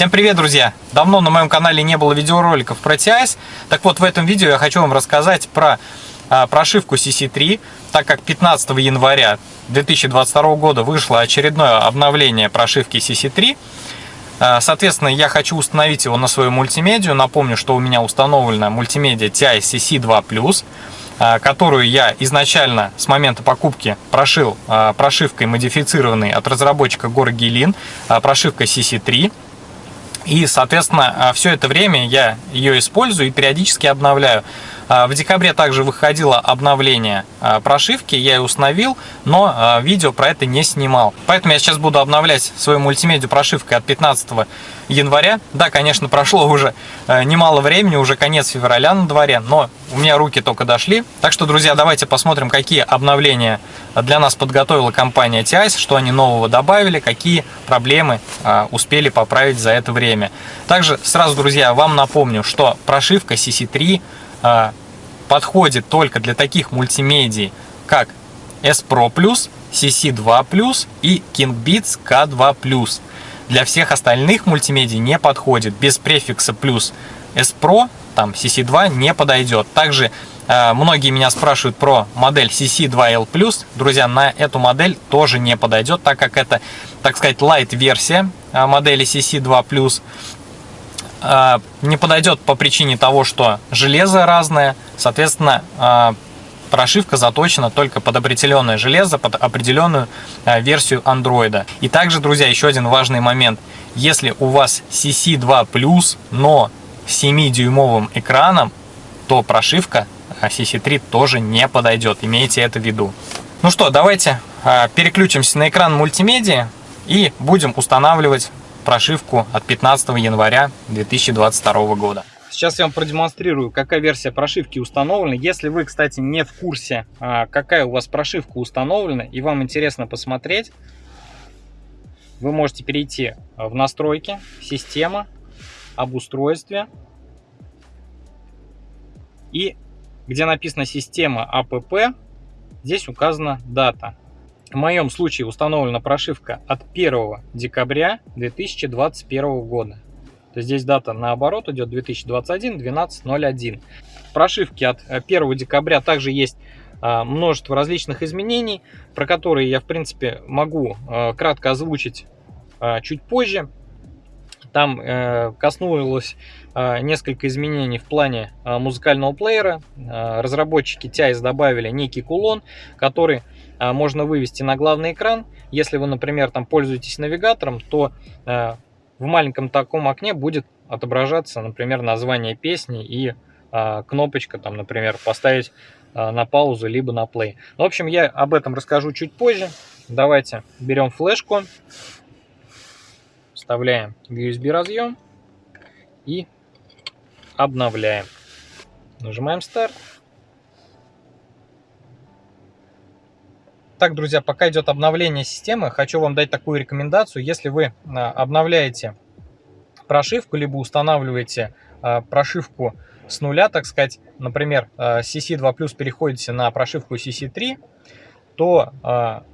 Всем привет, друзья! Давно на моем канале не было видеороликов про TIS. Так вот, в этом видео я хочу вам рассказать про а, прошивку CC3, так как 15 января 2022 года вышло очередное обновление прошивки CC3. А, соответственно, я хочу установить его на свою мультимедию. Напомню, что у меня установлена мультимедиа TI CC2+, а, которую я изначально с момента покупки прошил а, прошивкой модифицированной от разработчика Гор Гелин, прошивкой CC3. И, соответственно, а, все это время я ее использую и периодически обновляю. А, в декабре также выходило обновление а, прошивки, я ее установил, но видео про это не снимал. Поэтому я сейчас буду обновлять свою мультимедиа прошивкой от 15 января. Да, конечно, прошло уже немало времени, уже конец февраля на дворе, но у меня руки только дошли. Так что, друзья, давайте посмотрим, какие обновления для нас подготовила компания TIS, что они нового добавили, какие проблемы успели поправить за это время. Также сразу, друзья, вам напомню, что прошивка CC3 подходит только для таких мультимедий, как S Pro Plus, CC2 Plus и KingBeats K2 Для всех остальных мультимедий не подходит. Без префикса плюс S Pro, там CC2 не подойдет. Также э, многие меня спрашивают про модель CC2L+. Друзья, на эту модель тоже не подойдет, так как это, так сказать, light версия э, модели CC2+. А, не подойдет по причине того, что железо разное, соответственно, а, прошивка заточена только под определенное железо, под определенную а, версию андроида. И также, друзья, еще один важный момент. Если у вас CC2+, но с 7-дюймовым экраном, то прошивка CC3 тоже не подойдет. Имейте это в виду. Ну что, давайте переключимся на экран мультимедиа и будем устанавливать прошивку от 15 января 2022 года. Сейчас я вам продемонстрирую, какая версия прошивки установлена. Если вы, кстати, не в курсе, а, какая у вас прошивка установлена, и вам интересно посмотреть, вы можете перейти в настройки, система, об устройстве. И где написано система АПП, здесь указана дата. В моем случае установлена прошивка от 1 декабря 2021 года. То здесь дата наоборот идет 2021 12.01. В прошивке от 1 декабря также есть а, множество различных изменений, про которые я в принципе могу а, кратко озвучить чуть позже. Там э, коснулось несколько изменений в плане музыкального плеера. Разработчики TIS добавили некий кулон, который можно вывести на главный экран. Если вы, например, там пользуетесь навигатором, то а, в маленьком таком окне будет отображаться, например, название песни и а, кнопочка, там, например, поставить на паузу, либо на play. В общем, я об этом расскажу чуть позже. Давайте берем флешку, вставляем в USB разъем и обновляем. Нажимаем старт. Так, друзья, пока идет обновление системы, хочу вам дать такую рекомендацию. Если вы а, обновляете прошивку, либо устанавливаете а, прошивку с нуля, так сказать, например, CC2 а, Plus переходите на прошивку CC3, то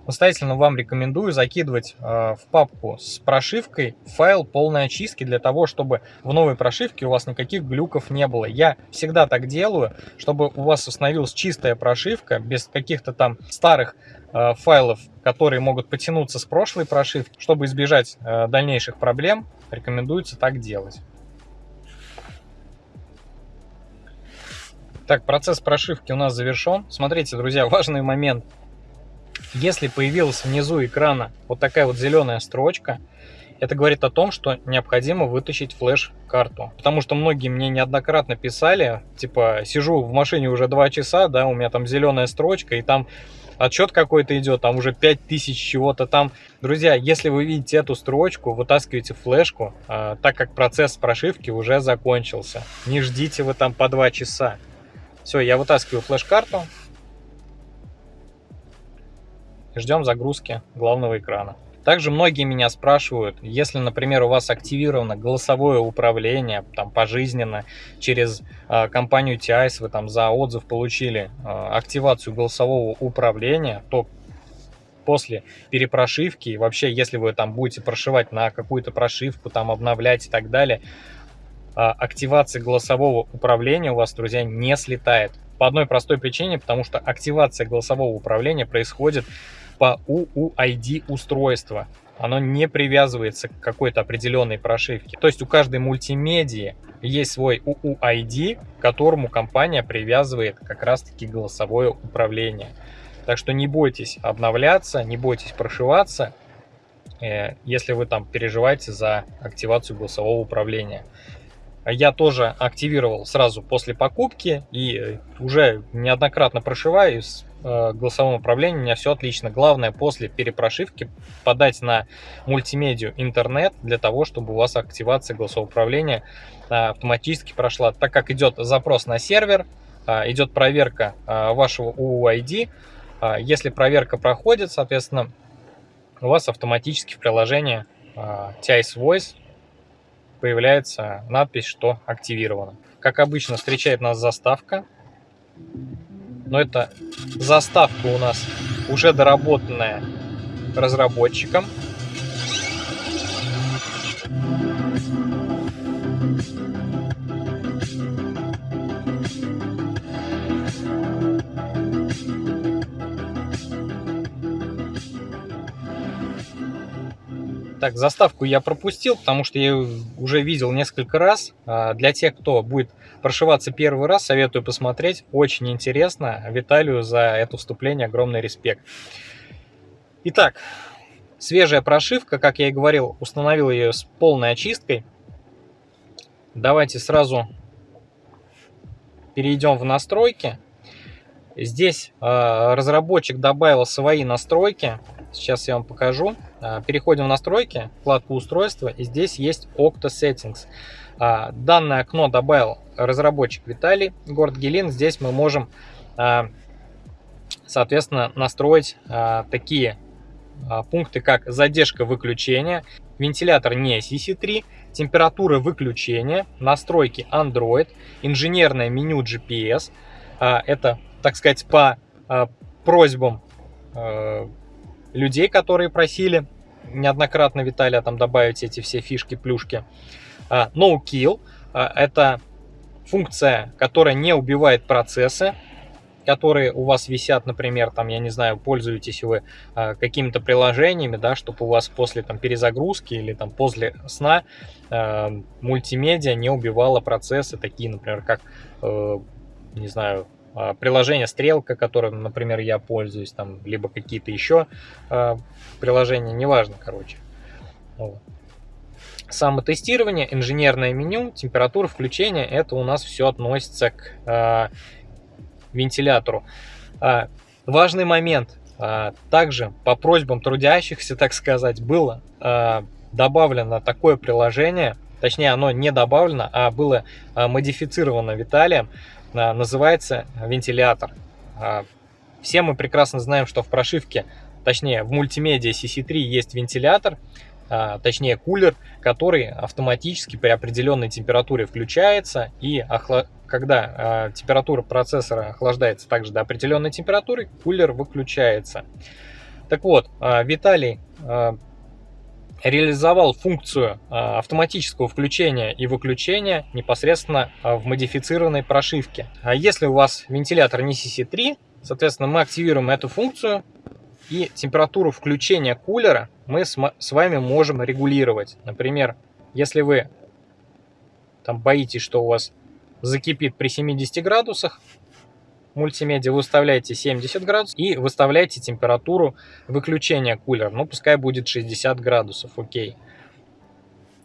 настоятельно вам рекомендую закидывать в папку с прошивкой файл полной очистки для того, чтобы в новой прошивке у вас никаких глюков не было. Я всегда так делаю, чтобы у вас установилась чистая прошивка без каких-то там старых файлов, которые могут потянуться с прошлой прошивки. Чтобы избежать э, дальнейших проблем, рекомендуется так делать. Так, процесс прошивки у нас завершен. Смотрите, друзья, важный момент. Если появилась внизу экрана вот такая вот зеленая строчка, это говорит о том, что необходимо вытащить флеш-карту. Потому что многие мне неоднократно писали, типа, сижу в машине уже 2 часа, да, у меня там зеленая строчка, и там отчет какой-то идет, там уже 5000 чего-то там. Друзья, если вы видите эту строчку, вытаскивайте флешку, э, так как процесс прошивки уже закончился. Не ждите вы там по 2 часа. Все, я вытаскиваю флеш-карту, ждем загрузки главного экрана. Также многие меня спрашивают, если, например, у вас активировано голосовое управление там пожизненно через э, компанию TIS, вы там за отзыв получили э, активацию голосового управления, то после перепрошивки, и вообще, если вы там будете прошивать на какую-то прошивку, там обновлять и так далее, а, активация голосового управления у вас, друзья, не слетает. По одной простой причине, потому что активация голосового управления происходит по UUID устройства. Оно не привязывается к какой-то определенной прошивке. То есть у каждой мультимедии есть свой UUID, к которому компания привязывает как раз-таки голосовое управление. Так что не бойтесь обновляться, не бойтесь прошиваться, э, если вы там переживаете за активацию голосового управления. Я тоже активировал сразу после покупки и уже неоднократно прошиваю с э, управлением, у меня все отлично. Главное после перепрошивки подать на мультимедию интернет для того, чтобы у вас активация голосового управления э, автоматически прошла. Так как идет запрос на сервер, идет проверка вашего UUID, если проверка проходит, соответственно, у вас автоматически в приложении а, TIS Voice появляется надпись, что активировано. Как обычно, встречает нас заставка. Но это заставка у нас уже доработанная разработчиком. Так, заставку я пропустил, потому что я уже видел несколько раз. А, для тех, кто будет прошиваться первый раз, советую посмотреть. Очень интересно. Виталию за это вступление огромный респект. Итак, свежая прошивка, как я и говорил, установил ее с полной очисткой. Давайте сразу перейдем в настройки. Здесь э, разработчик добавил свои настройки. Сейчас я вам покажу. А, переходим в настройки, вкладку устройства, и здесь есть Octa Settings. А, данное окно добавил разработчик Виталий, город Гелин. Здесь мы можем, а, соответственно, настроить такие пункты, как задержка выключения, вентилятор не CC3, температура выключения, настройки Android, инженерное меню GPS. Это, так сказать, по просьбам людей, которые просили неоднократно Виталия там добавить эти все фишки, плюшки. No kill это функция, которая не убивает процессы, которые у вас висят, например, там, я не знаю, пользуетесь вы э, какими-то приложениями, да, чтобы у вас после там перезагрузки или там после сна э, мультимедиа не убивала процессы, такие, например, как, э, не знаю, а, приложение Стрелка, которым, например, я пользуюсь, там, либо какие-то еще э, приложения, неважно, короче. Вот. Самотестирование, инженерное меню, температура включения, это у нас все относится к э, вентилятору. Э, важный момент, э, также по просьбам трудящихся, так сказать, было э, добавлено такое приложение, точнее оно не добавлено, а было э, модифицировано Виталием, а, называется вентилятор. А, все мы прекрасно знаем, что в прошивке, точнее в мультимедиа CC3 есть вентилятор, а, точнее кулер, который автоматически при определенной температуре включается и когда температура процессора охлаждается также до определенной температуры, кулер выключается. Так вот, Виталий реализовал функцию а, автоматического включения и выключения непосредственно а, в модифицированной прошивке. А если у вас вентилятор не CC3, соответственно, мы активируем эту функцию и температуру включения кулера мы с вами можем регулировать. Например, если вы там боитесь, что у вас закипит при 70 градусах, мультимедиа выставляете 70 градусов и выставляете температуру выключения кулера. Ну, пускай будет 60 градусов, окей.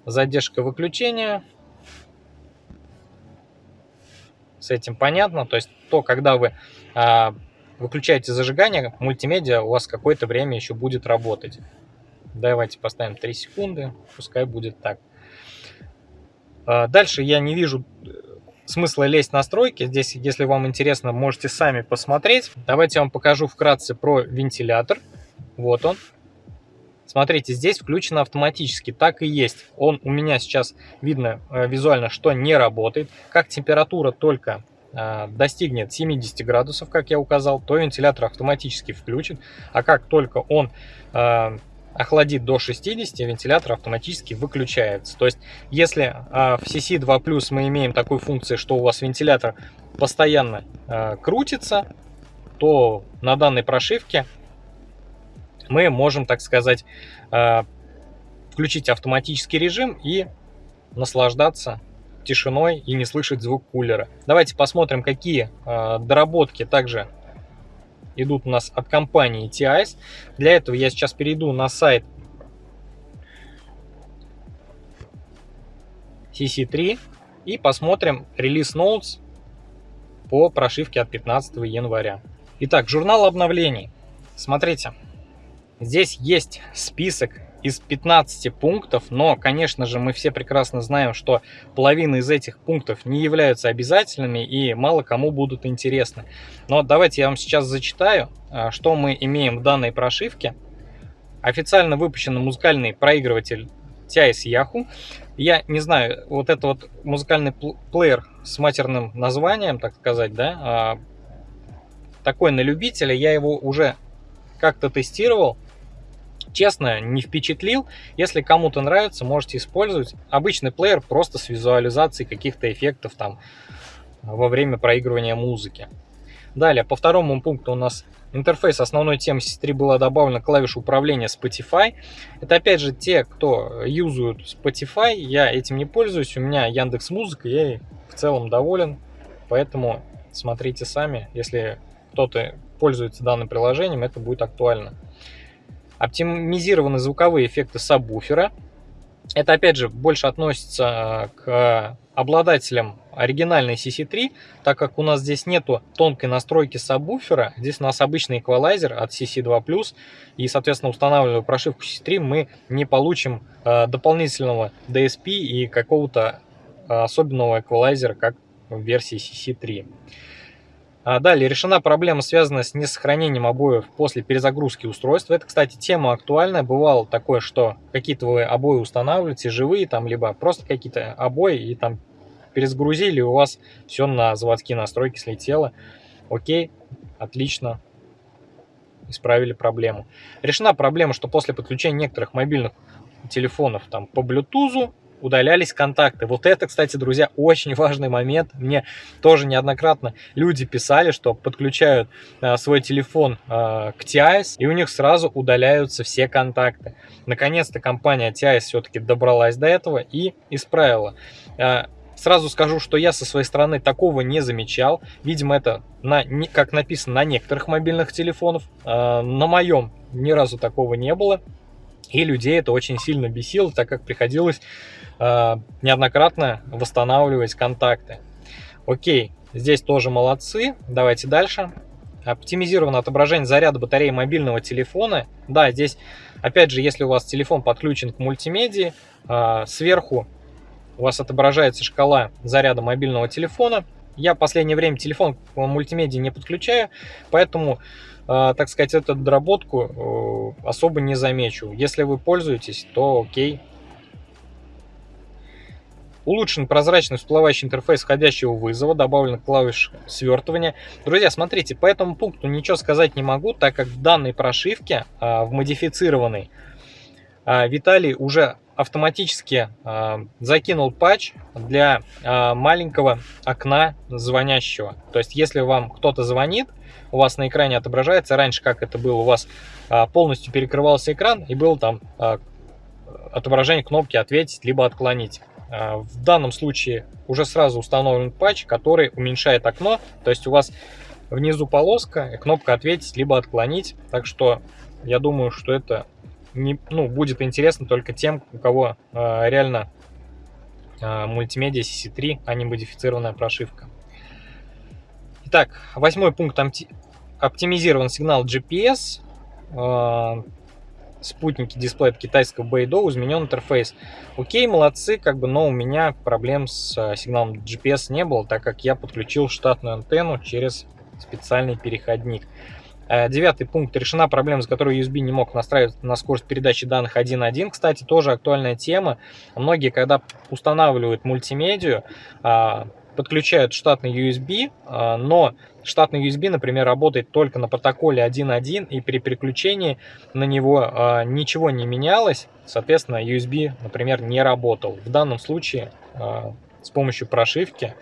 Задержка выключения. С этим понятно. То есть то, когда вы а, выключаете зажигание, мультимедиа у вас какое-то время еще будет работать. Давайте поставим 3 секунды, пускай будет так. А, дальше я не вижу смысла лезть в настройки. Здесь, если вам интересно, можете сами посмотреть. Давайте я вам покажу вкратце про вентилятор. Вот он. Смотрите, здесь включено автоматически, так и есть. Он у меня сейчас видно э, визуально, что не работает. Как температура только э, достигнет 70 градусов, как я указал, то вентилятор автоматически включит, а как только он э, охладит до 60, вентилятор автоматически выключается. То есть, если э, в CC2 Plus мы имеем такую функцию, что у вас вентилятор постоянно э, крутится, то на данной прошивке мы можем, так сказать, э, включить автоматический режим и наслаждаться тишиной и не слышать звук кулера. Давайте посмотрим, какие э, доработки также идут у нас от компании TIS. Для этого я сейчас перейду на сайт CC3 и посмотрим релиз notes по прошивке от 15 января. Итак, журнал обновлений. Смотрите, здесь есть список из 15 пунктов, но, конечно же, мы все прекрасно знаем, что половина из этих пунктов не являются обязательными и мало кому будут интересны. Но давайте я вам сейчас зачитаю, а, что мы имеем в данной прошивке. Официально выпущен музыкальный проигрыватель TIS Yahoo. Я не знаю, вот это вот музыкальный плеер с матерным названием, так сказать, да, а, такой на любителя, я его уже как-то тестировал, Честно, не впечатлил. Если кому-то нравится, можете использовать. Обычный плеер просто с визуализацией каких-то эффектов там во время проигрывания музыки. Далее, по второму пункту у нас интерфейс основной темы C3 была добавлена клавиша управления Spotify. Это опять же те, кто юзают Spotify. Я этим не пользуюсь. У меня Яндекс Музыка, я в целом доволен. Поэтому смотрите сами. Если кто-то пользуется данным приложением, это будет актуально. Оптимизированы звуковые эффекты сабвуфера. Это, опять же, больше относится э, к обладателям оригинальной CC3, так как у нас здесь нету тонкой настройки сабвуфера, здесь у нас обычный эквалайзер от CC2+, и, соответственно, устанавливая прошивку CC3, мы не получим э, дополнительного DSP и какого-то э, особенного эквалайзера, как в версии CC3. А далее решена проблема, связанная с несохранением обоев после перезагрузки устройства. Это, кстати, тема актуальная. Бывало такое, что какие-то вы обои устанавливаете, живые там, либо просто какие-то обои, и там перезагрузили, и у вас все на заводские настройки слетело. Окей, отлично, исправили проблему. Решена проблема, что после подключения некоторых мобильных телефонов там по Bluetooth удалялись контакты. Вот это, кстати, друзья, очень важный момент. Мне тоже неоднократно люди писали, что подключают а, свой телефон а, к TIS, и у них сразу удаляются все контакты. Наконец-то компания TIS все-таки добралась до этого и исправила. А, Сразу скажу, что я со своей стороны такого не замечал. Видимо, это, на, как написано, на некоторых мобильных телефонах. На моем ни разу такого не было. И людей это очень сильно бесило, так как приходилось э, неоднократно восстанавливать контакты. Окей, здесь тоже молодцы. Давайте дальше. Оптимизировано отображение заряда батареи мобильного телефона. Да, здесь, опять же, если у вас телефон подключен к мультимедии, э, сверху у вас отображается шкала заряда мобильного телефона. Я в последнее время телефон к мультимедии не подключаю, поэтому а, так сказать, эту доработку э, особо не замечу. Если вы пользуетесь, то окей. Улучшен прозрачный всплывающий интерфейс входящего вызова, добавлена клавиш свертывания. Друзья, смотрите, по этому пункту ничего сказать не могу, так как в данной прошивке, а, в модифицированной, а, Виталий уже автоматически закинул патч для маленького окна звонящего. То есть, если вам кто-то звонит, у вас на экране отображается. Раньше, как это было, у вас а, полностью перекрывался экран и был там а, отображение кнопки «Ответить» либо «Отклонить». А, в данном случае уже сразу установлен патч, который уменьшает окно. То есть у вас внизу полоска, кнопка «Ответить» либо «Отклонить». Так что я думаю, что это не, ну, будет интересно только тем, у кого реально мультимедиа CC3, а не модифицированная прошивка. Итак, восьмой пункт оптимизирован сигнал GPS. А, спутники дисплея китайского Beidou, изменен интерфейс. Окей, молодцы, как бы, но у меня проблем с а, сигналом GPS не было, так как я подключил штатную антенну через специальный переходник. А, девятый пункт. Решена проблема, с которой USB не мог настраивать на скорость передачи данных 1.1. Кстати, тоже актуальная тема. Многие, когда устанавливают мультимедию, подключают штатный USB, но штатный USB, например, работает только на протоколе 1.1, и при переключении на него ничего не менялось, соответственно, USB, например, не работал. В данном случае с помощью прошивки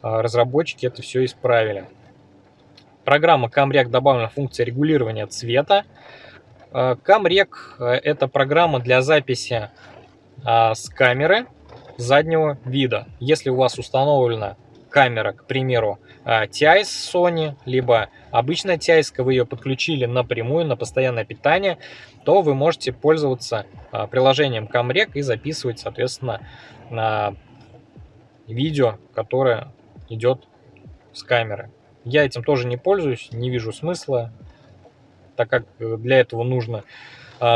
разработчики это все исправили. Программа CamRec добавлена функция регулирования цвета. CamRec это программа для записи с камеры заднего вида. Если у вас установлена камера, к примеру, TIS Sony, либо обычная TIS, вы ее подключили напрямую на постоянное питание, то вы можете пользоваться приложением CamRec и записывать, соответственно, видео, которое идет с камеры. Я этим тоже не пользуюсь, не вижу смысла, так как для этого нужно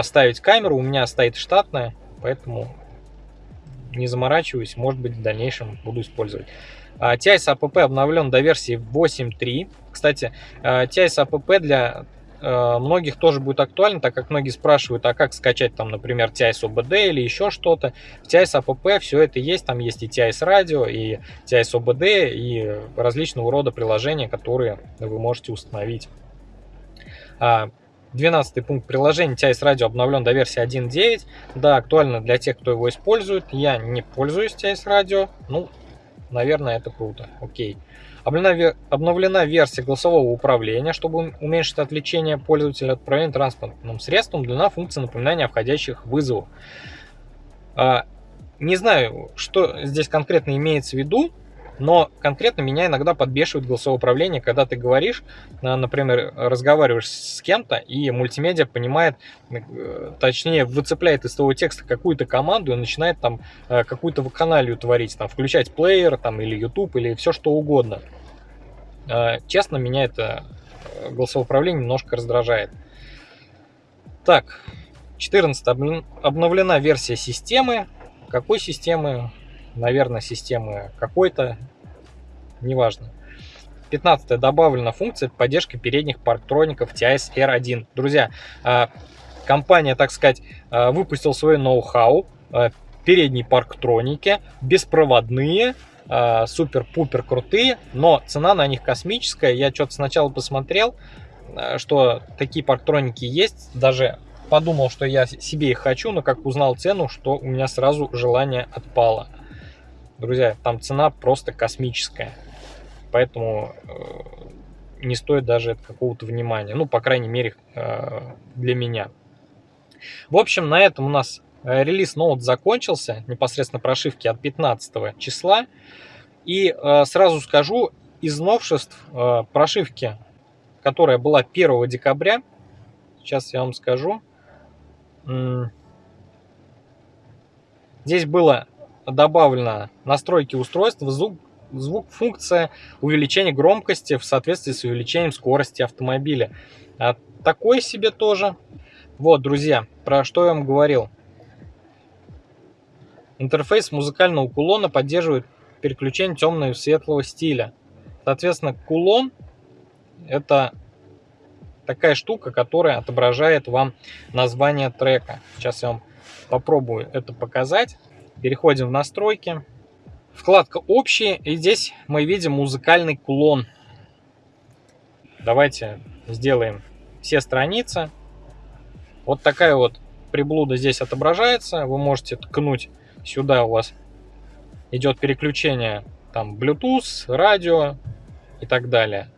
ставить камеру. У меня стоит штатная, поэтому не заморачиваюсь, может быть в дальнейшем буду использовать. TIS APP обновлен до версии 8.3. Кстати, TIS APP для э, многих тоже будет актуально, так как многие спрашивают, а как скачать там, например, TIS OBD или еще что-то. В TIS APP все это есть, там есть и TIS Radio, и TIS OBD, и различного рода приложения, которые вы можете установить. 12 пункт приложения TIS Radio обновлен до версии 1.9. Да, актуально для тех, кто его использует. Я не пользуюсь TIS Radio. Ну, наверное, это круто. Окей. Обновлена, версия голосового управления, чтобы уменьшить отвлечение пользователя от управления транспортным средством. Длина функции напоминания о входящих вызовах. А, не знаю, что здесь конкретно имеется в виду. Но конкретно меня иногда подбешивает голосовое управление, когда ты говоришь, э, например, разговариваешь с кем-то, и мультимедиа понимает, э, точнее, выцепляет из того текста какую-то команду и начинает там э, какую-то вакханалию творить, там, включать плеер там, или YouTube, или все что угодно. Честно, меня это голосовое управление немножко раздражает. Так, 14 обновлена версия системы. Какой системы? Наверное, системы какой-то, неважно. 15 добавлена функция поддержки передних парктроников TIS R1. Друзья, а, компания, так сказать, а, выпустила свой ноу-хау, а, передние парктроники, беспроводные, супер-пупер крутые, но цена на них космическая. Я что-то сначала посмотрел, что такие парктроники есть, даже подумал, что я себе их хочу, но как узнал цену, что у меня сразу желание отпало. Друзья, там цена просто космическая. Поэтому э, не стоит даже какого-то внимания. Ну, по крайней мере, э, для меня. В общем, на этом у нас э, релиз ноут закончился. Непосредственно прошивки от 15 числа. И сразу скажу, из новшеств прошивки, которая была 1 декабря, сейчас я вам скажу, здесь было добавлено настройки устройства, звук, звук функция увеличения громкости в соответствии с увеличением скорости автомобиля. А такой себе тоже. Вот, друзья, про что я вам говорил. Интерфейс музыкального кулона поддерживает переключение темного и светлого стиля. Соответственно, кулон это такая штука, которая отображает вам название трека. Сейчас я вам попробую это показать. Переходим в настройки. Вкладка «Общие». И здесь мы видим музыкальный кулон. Давайте сделаем все страницы. Вот такая вот приблуда здесь отображается. Вы можете ткнуть сюда, у вас идет переключение там Bluetooth, радио и так далее.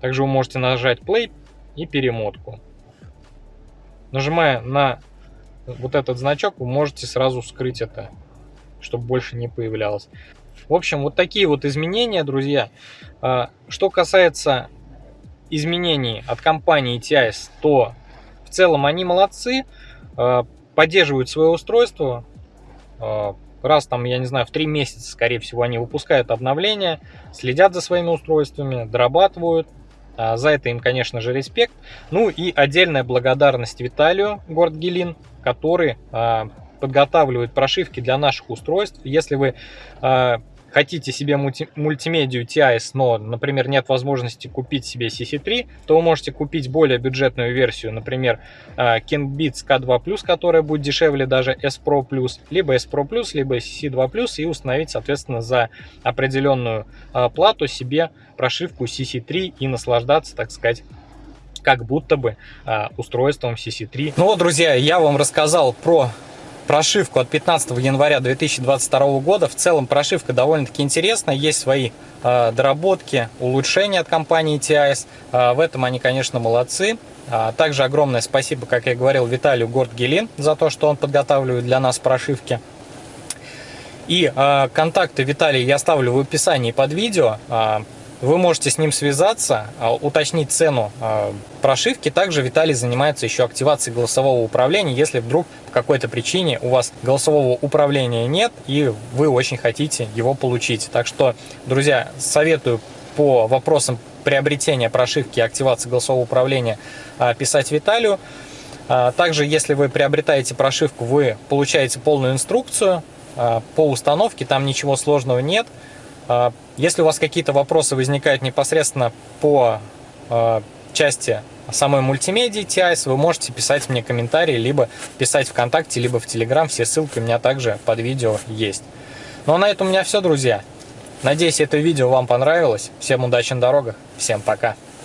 Также вы можете нажать play и перемотку. Нажимая на вот этот значок, вы можете сразу скрыть это, чтобы больше не появлялось. В общем, вот такие вот изменения, друзья. А, что касается изменений от компании TIS, то в целом они молодцы, а, поддерживают свое устройство. А, раз там, я не знаю, в три месяца, скорее всего, они выпускают обновления, следят за своими устройствами, дорабатывают. За это им, конечно же, респект. Ну и отдельная благодарность Виталию Гордгелин, который а, подготавливает прошивки для наших устройств. Если вы а, хотите себе мульти мультимедию TIS, но, например, нет возможности купить себе CC3, то вы можете купить более бюджетную версию, например, King Beats K2+, которая будет дешевле даже S Pro+, либо S Pro+, либо CC2+, и установить, соответственно, за определенную плату себе прошивку CC3 и наслаждаться, так сказать, как будто бы устройством CC3. Ну вот, друзья, я вам рассказал про прошивку от 15 января 2022 года. В целом прошивка довольно-таки интересная, есть свои э, доработки, улучшения от компании TIS. Э, в этом они, конечно, молодцы. А, также огромное спасибо, как я говорил, Виталию Гордгелин за то, что он подготавливает для нас прошивки. И э, контакты Виталия я оставлю в описании под видео. Вы можете с ним связаться, а, уточнить цену а, прошивки. Также Виталий занимается еще активацией голосового управления, если вдруг по какой-то причине у вас голосового управления нет и вы очень хотите его получить. Так что, друзья, советую по вопросам приобретения прошивки и активации голосового управления а, писать Виталию. Также, если вы приобретаете прошивку, вы получаете полную инструкцию по установке, там ничего сложного нет. А, если у вас какие-то вопросы возникают непосредственно по а, части самой мультимедии TIS, вы можете писать мне комментарии, либо писать ВКонтакте, либо в Телеграм. Все ссылки у меня также под видео есть. Ну а на этом у меня все, друзья. Надеюсь, это видео вам понравилось. Всем удачи на дорогах. Всем пока.